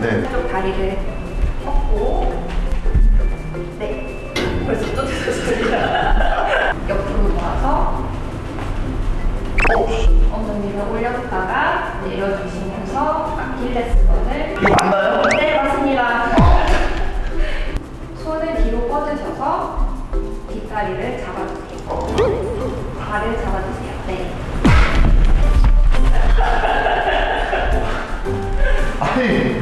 네. 한쪽 다리를 뻗고 네. 벌써 또 되셨습니다. 옆으로 모아서 어, 엉덩이를 올렸다가 내려주시면서 아킬레스건을 이거 맞나요? 네 맞습니다. 손을 뒤로 뻗으셔서 뒷다리를 잡아주세요. 어. 발을 잡아주세요. 네. 아니